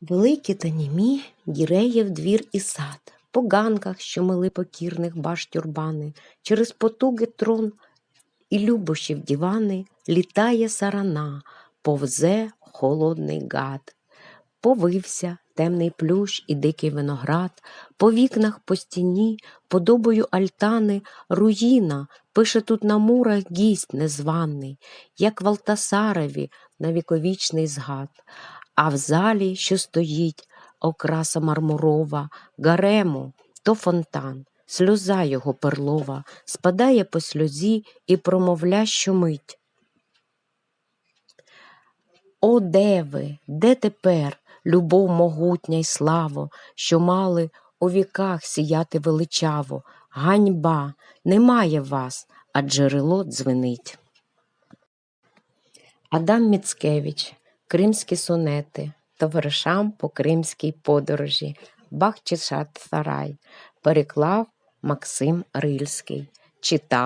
Великі та німі, Гіреєв двір і сад, по ганках, що мили покірних баш тюрбани, через потуги трон і любощів дівани, літає сарана, повзе холодний гад. Повився темний плющ і дикий виноград, по вікнах, по стіні, подобою альтани, руїна, пише тут на мурах гість незваний, як в Алтасареві на віковічний згад. А в залі, що стоїть, окраса мармурова, гарему, то фонтан, сльоза його перлова, спадає по сльозі і промовля щомить. О, де ви, де тепер, любов могутня й славо, що мали у віках сіяти величаво? Ганьба, немає вас, а джерело дзвенить. Адам Міцкевич, Кримські сонети, товаришам по кримській подорожі, Бахчисарай, переклав Максим Рильський, читав